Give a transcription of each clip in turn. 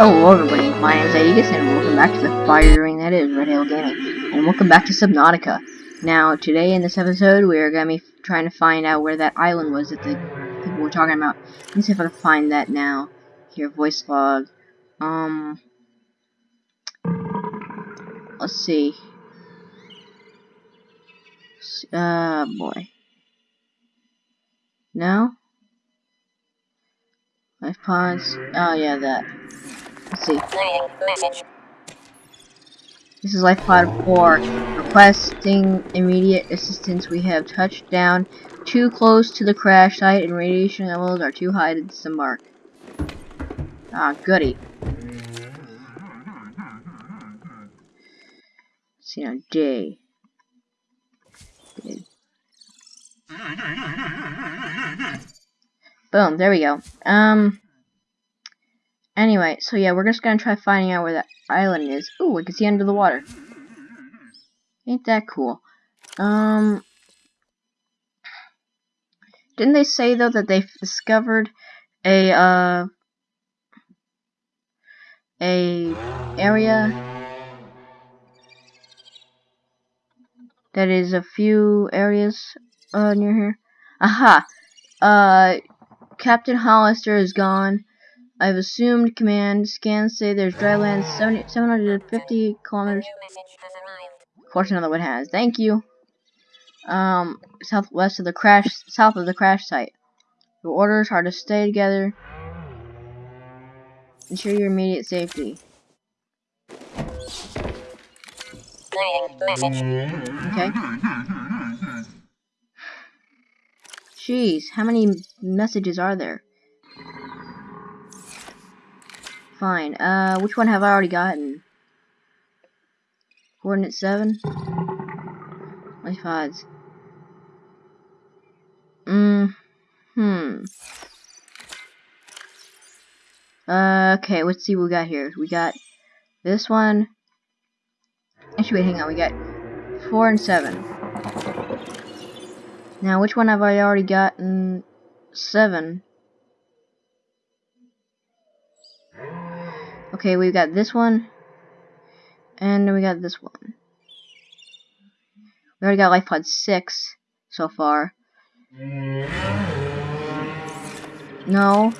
Hello everybody, my name is Aegis and welcome back to the fire ring that is Red Hill Gaming. And welcome back to Subnautica. Now, today in this episode, we are going to be trying to find out where that island was that the people were talking about. Let me see if I can find that now. Here, voice log. Um, let's see. Uh, boy. No? Life pods. Oh, yeah, that. Let's see. This is Life Pod 4. Requesting immediate assistance. We have touched down too close to the crash site and radiation levels are too high to disembark. Ah, goody. See now, J. Boom, there we go. Um, anyway, so yeah, we're just gonna try finding out where that island is. Ooh, I can see under the water. Ain't that cool? Um, didn't they say though that they've discovered a uh a area that is a few areas uh near here? Aha! Uh, Captain Hollister is gone. I've assumed command. Scans say there's dry land 70, 750 kilometers. New message has arrived. Of course, another one has. Thank you. Um, southwest of the crash, south of the crash site. Your orders are to stay together. Ensure your immediate safety. Okay. Jeez, how many messages are there? Fine. Uh, which one have I already gotten? Coordinate 7? Life odds. Mm, hmm. Uh, okay, let's see what we got here. We got this one. Actually, wait, hang on. We got 4 and 7. Now, which one have I already gotten? 7. Okay, we've got this one. And we got this one. We already got life pod 6 so far. No.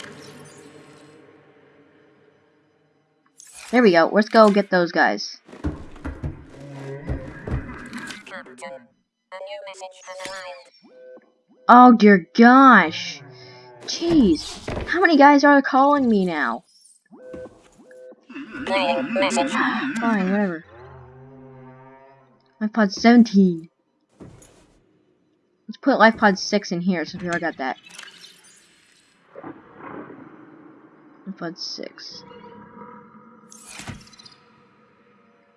There we go. Let's go get those guys. Oh dear gosh. Jeez. How many guys are calling me now? Fine, whatever. Life pod 17. Let's put life pod 6 in here since we already got that. Life pod 6.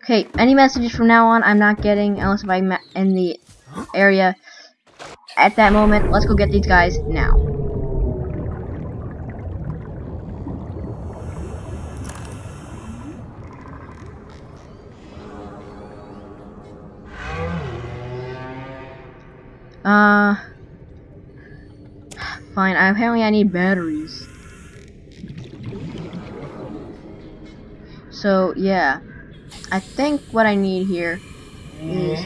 Okay, any messages from now on I'm not getting unless if I'm in the area at that moment. Let's go get these guys now. Uh, fine. Apparently, I need batteries. So yeah, I think what I need here is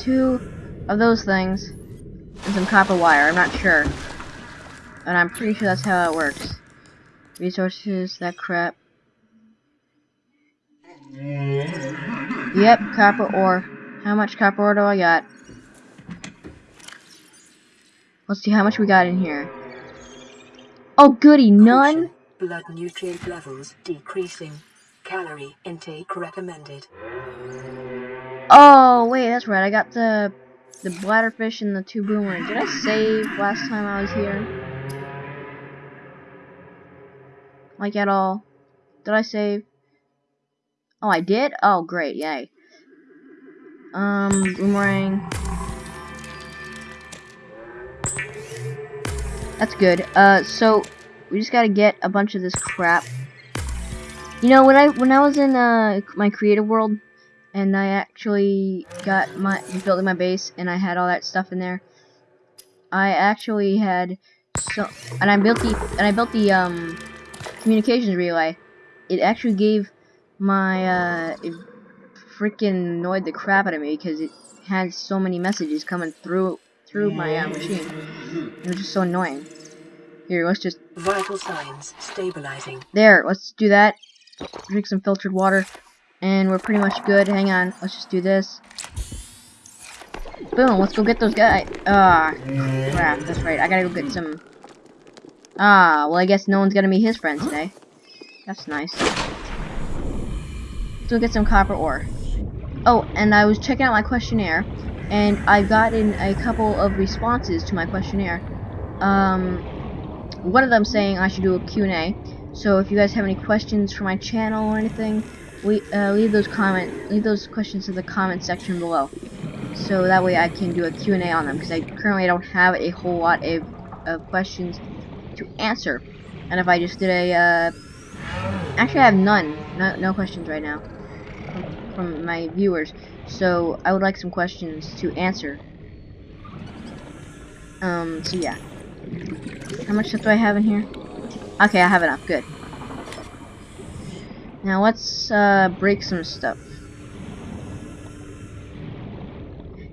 two of those things and some copper wire. I'm not sure, and I'm pretty sure that's how it works. Resources, that crap. Yep, copper ore. How much copper ore do I got? Let's see how much we got in here. Oh goody, none? Blood nutrient levels decreasing. Calorie intake recommended. Oh wait, that's right. I got the the bladderfish and the two boomerangs. Did I save last time I was here? Like at all? Did I save? Oh, I did? Oh, great, yay. Um, boomerang. That's good. Uh, so we just gotta get a bunch of this crap. You know, when I when I was in uh my creative world, and I actually got my building my base, and I had all that stuff in there. I actually had so, and I built the and I built the um communications relay, it actually gave my uh, it freaking annoyed the crap out of me because it had so many messages coming through through my uh, machine. It was just so annoying. Here, let's just Vital signs stabilizing. there. Let's do that. Drink some filtered water, and we're pretty much good. Hang on, let's just do this. Boom, let's go get those guys. Ah, crap, that's right. I gotta go get some. Ah, well, I guess no one's gonna meet his friend today. That's nice. Let's go get some copper ore. Oh, and I was checking out my questionnaire, and I've gotten a couple of responses to my questionnaire. Um, one of them saying I should do a Q&A. So if you guys have any questions for my channel or anything, we uh, leave those comment leave those questions in the comment section below. So that way I can do a Q&A on them because I currently don't have a whole lot of, of questions to answer. And if I just did a uh, actually I have none, no, no questions right now from, from my viewers. So I would like some questions to answer. Um, so yeah. How much stuff do I have in here? Okay, I have enough. Good. Now let's uh, break some stuff.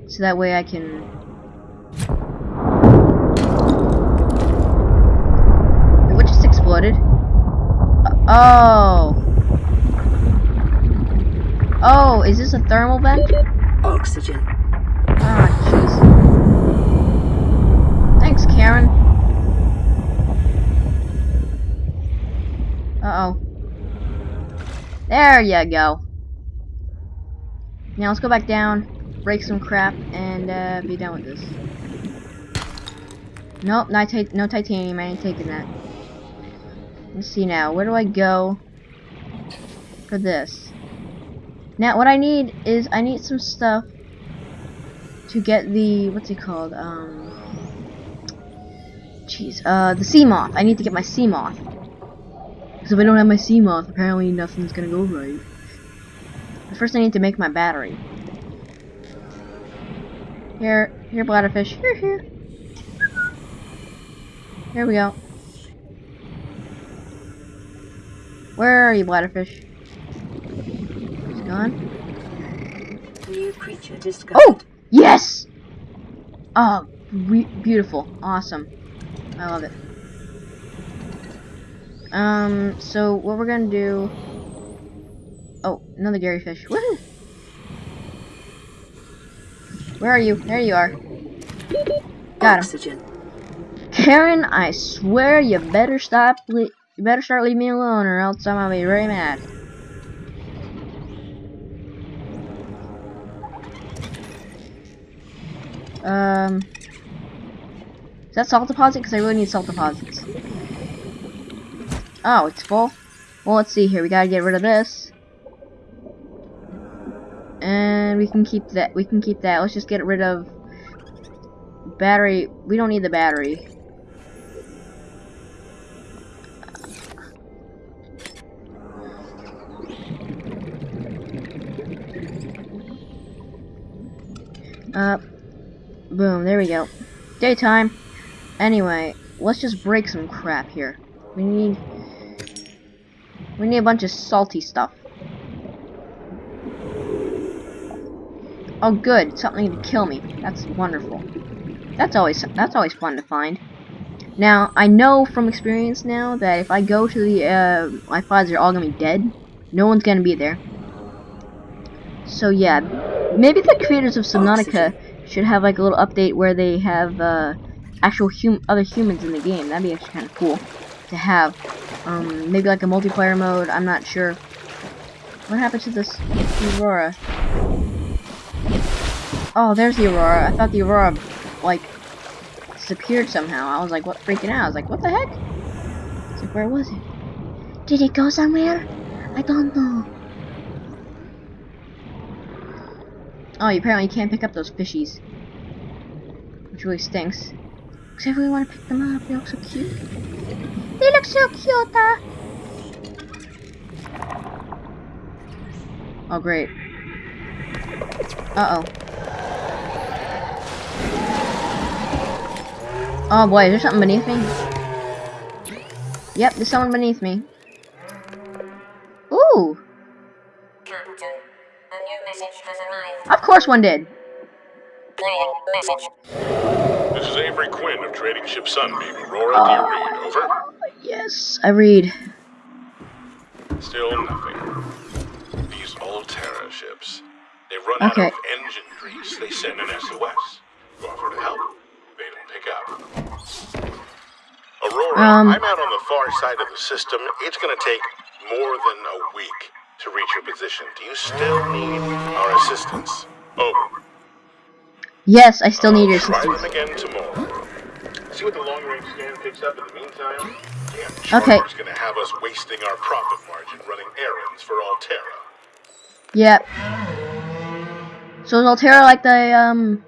So that way I can... What just exploded? Uh, oh! Oh, is this a thermal vent? Oxygen. Ah, jeez. Thanks, Karen. Uh-oh. There you go. Now let's go back down, break some crap, and uh, be done with this. Nope, not no titanium, I ain't taking that. Let's see now, where do I go for this? Now, what I need is, I need some stuff to get the what's it called? Um, jeez, uh, the Seamoth. I need to get my Seamoth. Because if I don't have my Seamoth, apparently nothing's gonna go right. But first, I need to make my battery. Here, here, bladderfish. Here, here. Here we go. Where are you, bladderfish? He's gone. New creature discovered. Oh! Yes! Oh, beautiful. Awesome. I love it. Um, so what we're gonna do... Oh, another Garryfish. Woohoo! Where are you? There you are. Got him. Oxygen. Karen, I swear you better stop. You better start leaving me alone, or else I'm gonna be very mad. Um, is that salt deposit? Because I really need salt deposits. Oh, it's full. Well, let's see here. We gotta get rid of this, and we can keep that. We can keep that. Let's just get rid of battery. We don't need the battery. Uh, boom, there we go. Daytime. Anyway, let's just break some crap here. We need... We need a bunch of salty stuff. Oh good, something to kill me. That's wonderful. That's always that's always fun to find. Now, I know from experience now that if I go to the, uh, my files are all gonna be dead. No one's gonna be there. So yeah, maybe the creators of Subnautica should have like a little update where they have uh, actual hum other humans in the game. That'd be actually kind of cool to have. Um, maybe like a multiplayer mode. I'm not sure. What happened to this Aurora? Oh, there's the Aurora. I thought the Aurora like disappeared somehow. I was like, what? Freaking out. I was like, what the heck? It's like, where was it? Did it go somewhere? I don't know. Oh, apparently you can't pick up those fishies. Which really stinks. Because I really want to pick them up. They look so cute. They look so cute. Uh. Oh, great. Uh-oh. Oh boy, is there something beneath me? Yep, there's someone beneath me. Ooh! Captain, of course one did! Playing message. Avery Quinn of Trading Ship Sunbeam. Aurora, Oh. do you read? Over. Yes, I read. Still nothing. These Alterra ships. They run Okay. out of engine grease. They send an SOS. You offer to help. They don't pick up. Aurora, Um. I'm out on the far side of the system. It's going to take more than a week to reach your position. Do you still need our assistance? Over. Yes, I still need your assistance. them again tomorrow. See what the long range scan picks up in the meantime? Okay. Gonna have us wasting our profit margin running errands for Alterra. Yep. So is Alterra like the um?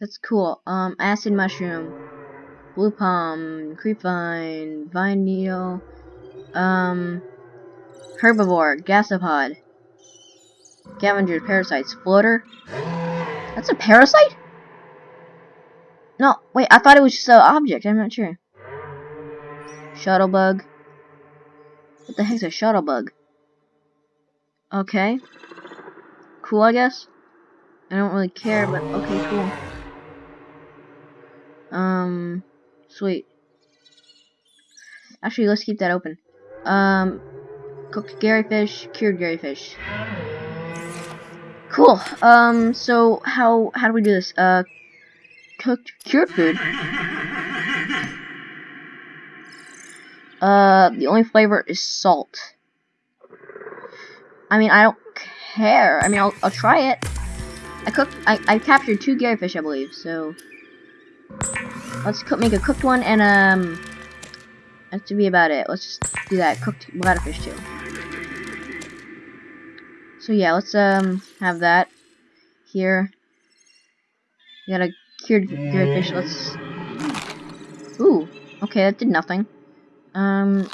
That's cool. Um, acid mushroom, blue palm, creepvine, vine needle, um, herbivore, gasopod, scavengers, parasites, floater. That's a parasite? No, wait. I thought it was just an object. I'm not sure. Shuttlebug. What the heck's a shuttlebug? Okay. Cool, I guess. I don't really care, but okay, cool. Um, sweet. Actually, let's keep that open. Um, cooked Garryfish, cured Garry Garryfish. Cool. Um, so how how do we do this? Uh, cooked cured food. Uh, the only flavor is salt. I mean, I don't care. I mean, I'll, I'll try it. I cooked. I, I captured two Garryfish, I believe. So let's cook, make a cooked one, and um, that should be about it. Let's just do that. Cooked bladderfish too. So yeah, let's um have that here. We got a cured Garryfish. Let's. Ooh. Okay, that did nothing. Um.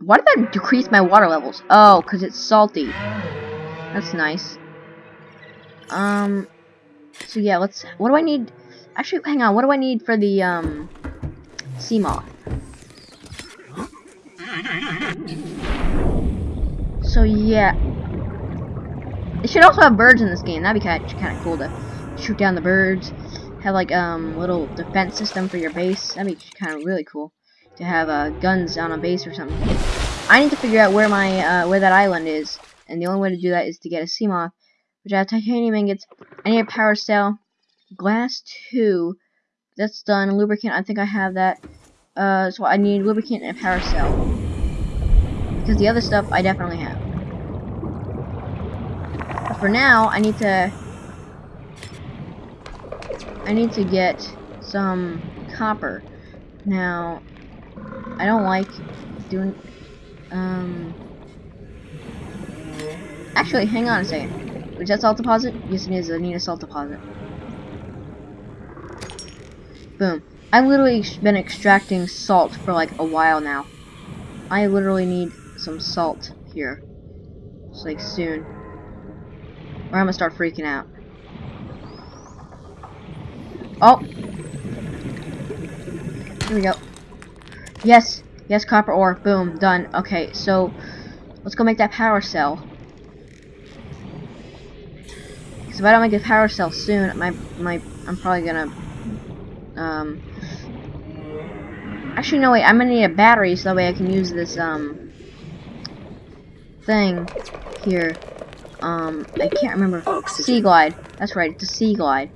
Why did that decrease my water levels? Oh, because it's salty. That's nice. Um, so yeah, let's, what do I need? Actually, hang on, what do I need for the, um, Seamoth? So yeah. They should also have birds in this game. That'd be kind of, kind of cool to shoot down the birds. Have like, um, little defense system for your base. That'd be kind of really cool. To have, uh, guns on a base or something. I need to figure out where my, uh, where that island is. And the only way to do that is to get a Seamoth. Which I have titanium ingots. I need a power cell. Glass 2. That's done. Lubricant, I think I have that. Uh, so I need lubricant and a power cell. Because the other stuff I definitely have. But for now, I need to... I need to get some copper. Now, I don't like doing... Um... Actually, hang on a second. Is that salt deposit? Yes, it is. I need a salt deposit. Boom. I've literally been extracting salt for like a while now. I literally need some salt here. It's like soon. Or I'm gonna start freaking out. Oh! Here we go. Yes! Yes, copper ore. Boom. Done. Okay, so let's go make that power cell. Because if I don't make a power cell soon, my my I'm probably gonna um. Actually, no wait. I'm gonna need a battery so that way I can use this um thing here. Um, I can't remember. Seaglide. That's right. It's a Seaglide,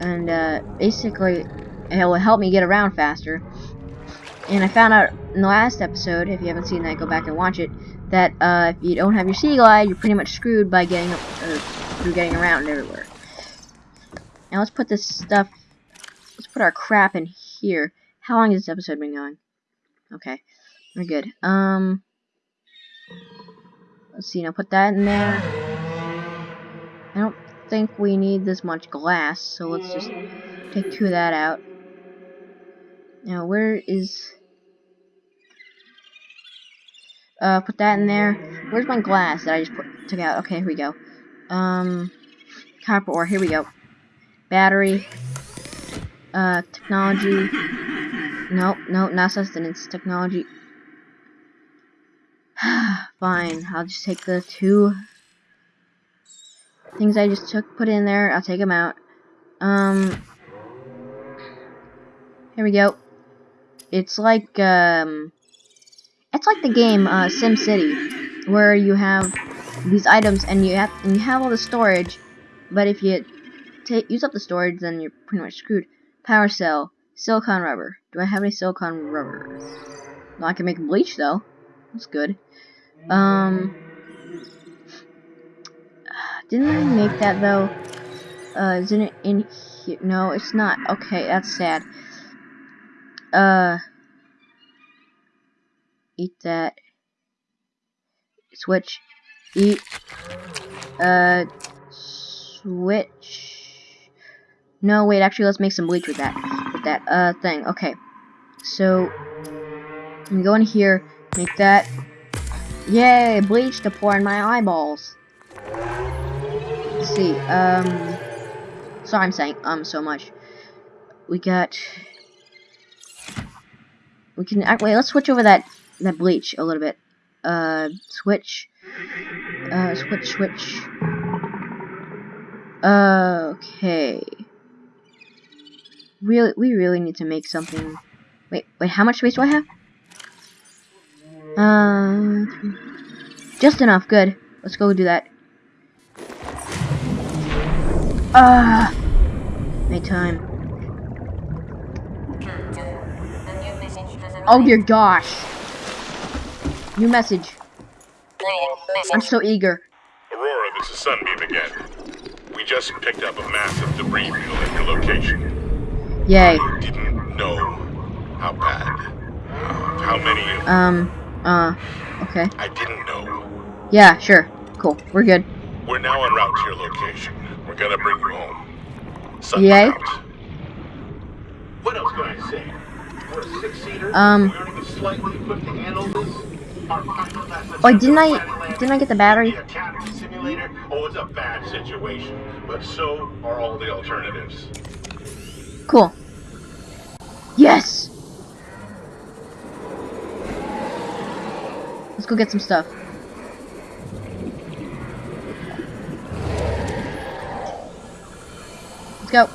and uh, basically it will help me get around faster. And I found out in the last episode, if you haven't seen that, go back and watch it. That uh, if you don't have your Seaglide, you're pretty much screwed by getting uh, through getting around everywhere. Now let's put this stuff. Let's put our crap in here. How long has this episode been going? Okay, we're good. Um, let's see. Now put that in there. I don't think we need this much glass, so let's just take two of that out. Now where is? Uh, put that in there. Where's my glass that I just put took out? Okay, here we go. Um, copper ore. Here we go. Battery. Uh, technology. Nope, no, not sustenance. Technology. fine. I'll just take the two things I just took, put in there. I'll take them out. Um, here we go. It's like um, it's like the game uh, SimCity, where you have these items and you have and you have all the storage, but if you take use up the storage, then you're pretty much screwed. Power cell, silicone rubber. Do I have any silicone rubber? No, I can make bleach though. That's good. Um, didn't I make that though? Uh, isn't it in here? No, it's not. Okay, that's sad. Uh, eat that. Switch. Eat. Uh, switch. No, wait, actually, let's make some bleach with that. With that, uh, thing. Okay. So, I'm go in here, make that. Yay, bleach to pour in my eyeballs. Let's see, um, sorry I'm saying um so much. We got, we can, wait, let's switch over that, that bleach a little bit. Uh, switch, uh, switch, switch. Uh, okay. Really, we really need to make something. Wait, wait, how much space do I have? Uh, just enough. Good. Let's go do that. Ah, uh, make time. A new message has arrived. Oh dear gosh. New message. I'm so eager. Aurora, this is Sunbeam again. We just picked up a massive debris field at your location. Yay. I didn't know how bad, uh, how many. Um. Uh. Okay. I didn't know. Yeah. Sure. Cool. We're good. We're now en route to your location. We're gonna bring you home. Sun Yay. What else can I say? We're a six-seater. Um. Slightly equipped to handle this. Our pilot has to Wait, didn't I- take the planet didn't I get the battery? Simulator. Oh, it's a bad situation, but so are all the alternatives. Cool. Yes. Let's go get some stuff. Let's go.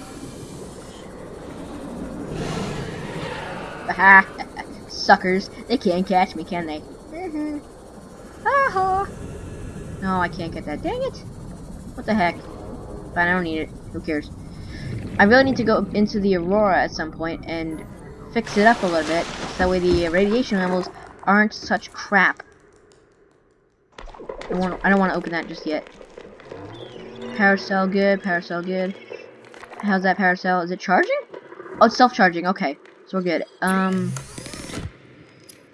Aha! Suckers. They can't catch me, can they? Mhm. Aha! No, I can't get that. Dang it! What the heck? Fine, I don't need it. Who cares? I really need to go into the Aurora at some point and fix it up a little bit, so that way the radiation levels aren't such crap. I, I don't want to open that just yet. Cell good, cell good. How's that cell? Is it charging? Oh, it's self-charging. Okay, so we're good. Um,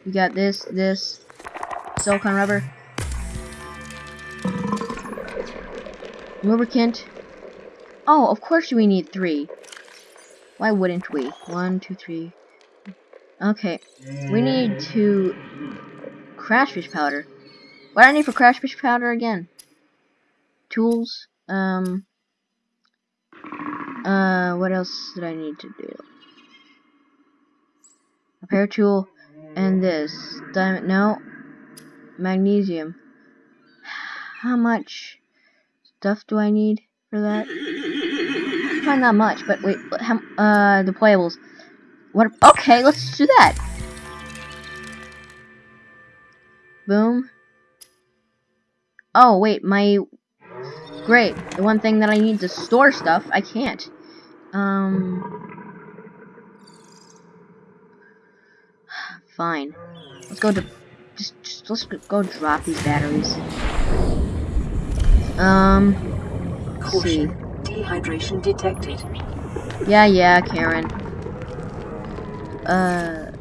we got this, this, silicone rubber, lubricant. Oh, of course we need three. Why wouldn't we? One, two, three. Okay, we need to crash fish powder. What do I need for crash fish powder again? Tools. Um. Uh, what else did I need to do? A power tool and this diamond. No, magnesium. How much stuff do I need for that? Probably not much, but wait, how, uh, deployables. What? Okay, let's do that. Boom. Oh, wait, my... Great, the one thing that I need to store stuff, I can't. Um... Fine. Let's go to... Just, just, let's go drop these batteries. Um... Caution. Dehydration detected. Yeah, yeah, Karen. Uh,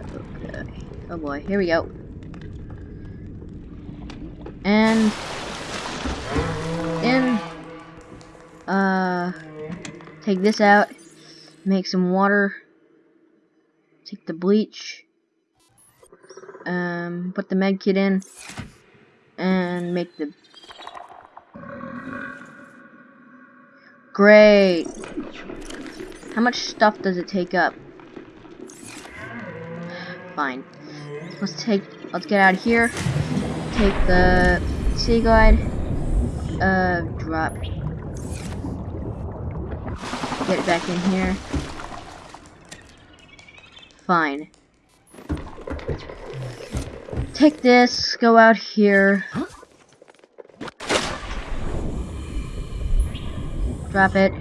okay. Oh boy, here we go. And uh take this out, make some water, take the bleach, um put the med kit in and make the Great. How much stuff does it take up? Fine. Let's take let's get out of here. take the Seaglide. Uh, drop. Get back in here. Fine. Take this, go out here. Drop it.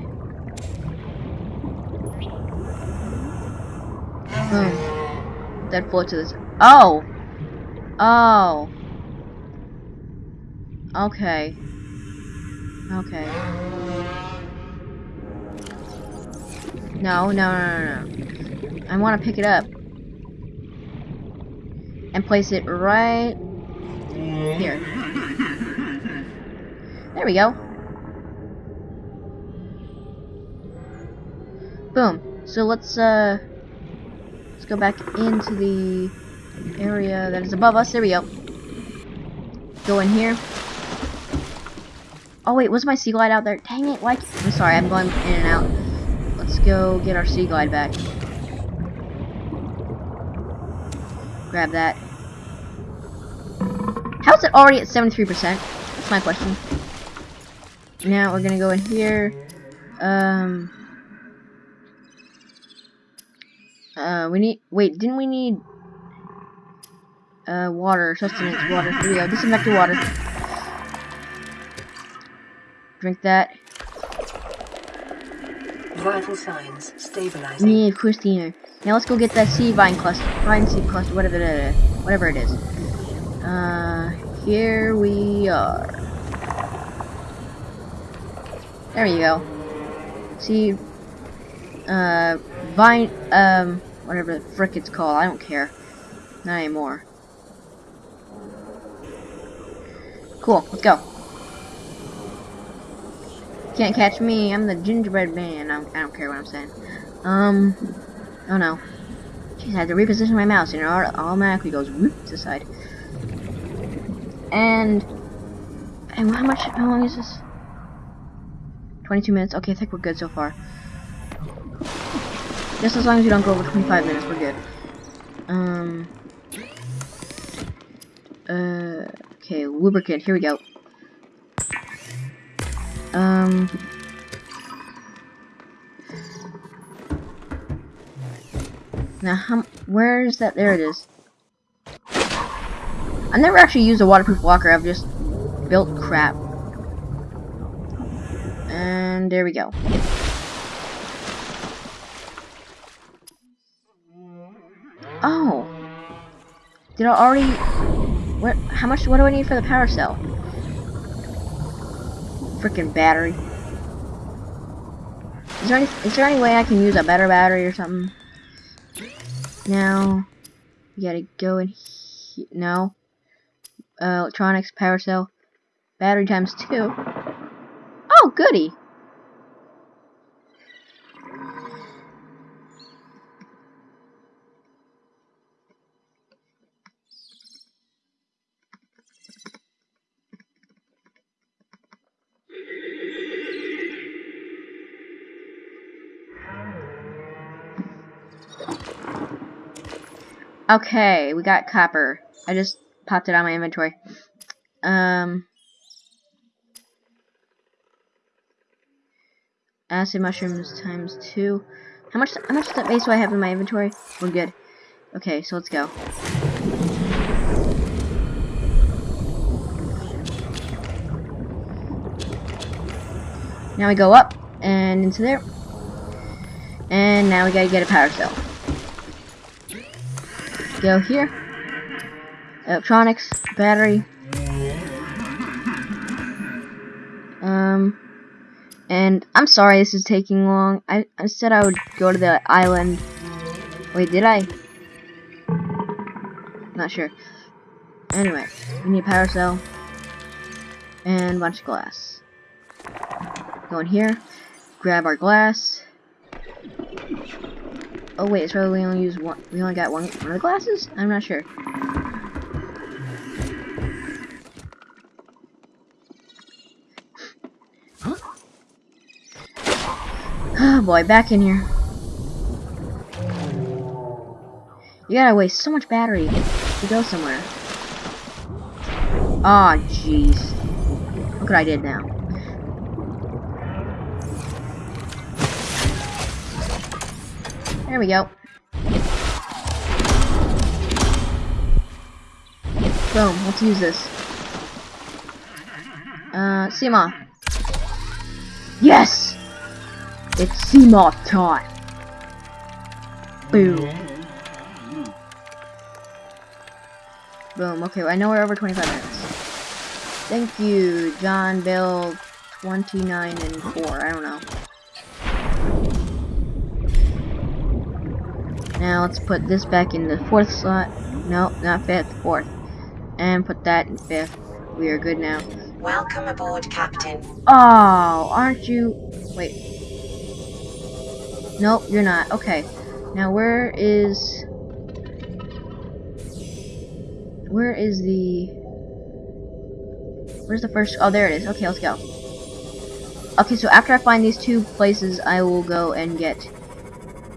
Boom. Then float to this. Oh! Oh. Okay. Okay. No, no, no, no, no. I want to pick it up. And place it right here. There we go. Boom. So let's, uh, let's go back into the area that is above us. There we go. Go in here. Oh wait, was my Seaglide out there? Dang it, why? I'm sorry, I'm going in and out. Let's go get our Seaglide back. Grab that. How's it already at 73%? That's my question. Now we're gonna go in here. Um. Uh, we need. Wait, didn't we need uh, water, sustenance, water. Here we go. Disinfect your water. Drink that. Vital signs stabilizing. Need Christina. Now let's go get that sea vine cluster, vine seed cluster, whatever it is. Whatever it is. Uh, here we are. There you go. See, uh, vine, um, whatever the frick it's called. I don't care. Not anymore. Cool, let's go. Can't catch me, I'm the gingerbread man. I don't, I don't care what I'm saying. Um, oh no. Jeez, I had to reposition my mouse and it automatically goes whoop to the side. And, and how much, how long is this? 22 minutes? Okay, I think we're good so far. Just as long as you don't go over 25 minutes, we're good. Um, uh, okay, lubricant, here we go. Um, now, how, where is that? There it is. I've never actually used a waterproof locker, I've just built crap. And there we go. Oh. Did I already... What? How much? What do I need for the power cell? Freaking battery. Is there any? Is there any way I can use a better battery or something? Now, gotta go in. He no. Uh, electronics, power cell, battery times two. Oh, goody. Okay, we got copper. I just popped it on my inventory. Um, acid mushrooms times two. How much? How much space do I have in my inventory? We're good. Okay, so let's go. Now we go up and into there. And now we gotta get a power cell. Go here. Electronics, battery. Um, and I'm sorry this is taking long. I, I said I would go to the island. Wait, did I? Not sure. Anyway, we need power cell and a bunch of glass. Go in here, grab our glass. Oh wait, so we only use one. We only got one, one of the glasses. I'm not sure. Oh boy, back in here. You gotta waste so much battery to go somewhere. Ah, jeez. Look what I did now. There we go. Boom, let's use this. Uh, Seamoth. Yes! It's Seamoth time! Boom. Boom, okay, I know we're over 25 minutes. Thank you, John Bill 29 and 4, I don't know. Now let's put this back in the fourth slot. No, not fifth, fourth. And put that in fifth. We are good now. Welcome aboard, Captain. Oh, aren't you? Wait. Nope, you're not. Okay. Now where is? Where is the? Where's the first? Oh, there it is. Okay, let's go. Okay, so after I find these two places, I will go and get.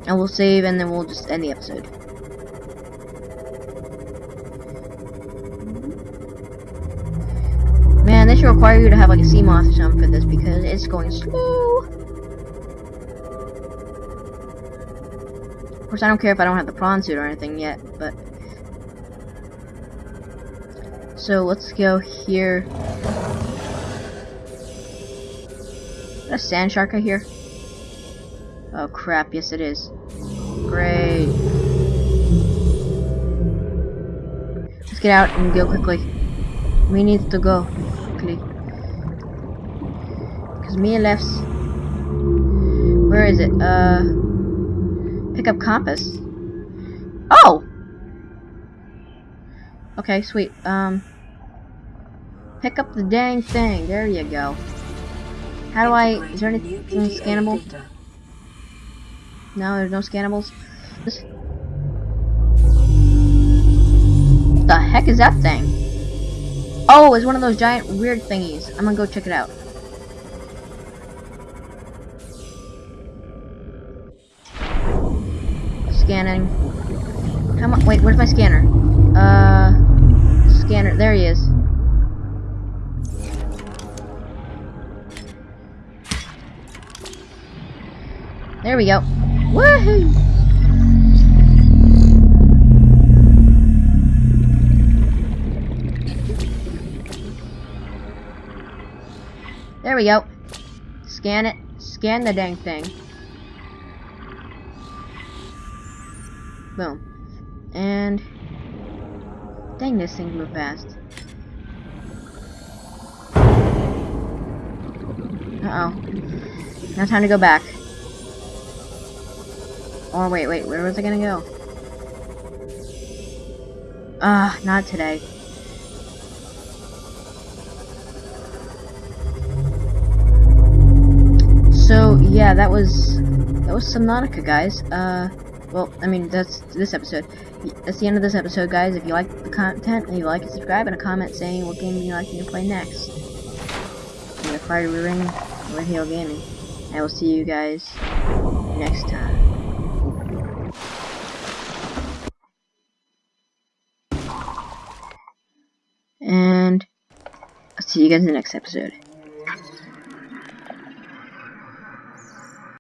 I will save, and then we'll just end the episode. Man, they should require you to have like a Seamoth or something for this because it's going slow. Of course, I don't care if I don't have the prawn suit or anything yet, but. So let's go here. Is that a sand shark I hear? Oh crap, yes it is. Get out and go quickly. We need to go quickly. Cause me and left. Where is it? Uh, pick up compass. Oh. Okay, sweet. Um, pick up the dang thing. There you go. How do I? Is there anything scannable? No, there's no scannables. This. What the heck is that thing? Oh, it's one of those giant weird thingies. I'm gonna go check it out. Scanning. Come on, wait, where's my scanner? Uh, scanner, there he is. There we go. Woohoo! There we go. Scan it. Scan the dang thing. Boom. And... Dang, this thing move fast. Uh-oh. Now time to go back. Oh, wait, wait, where was I gonna go? Ah, not today. So, yeah, that was, that was Subnautica, guys. Uh, well, I mean, that's this episode. That's the end of this episode, guys. If you like the content, leave a like and subscribe, and a comment saying what game you'd like me to play next. And the Fire Ring, Red Hill Gaming. I will see you guys next time. And I'll see you guys in the next episode.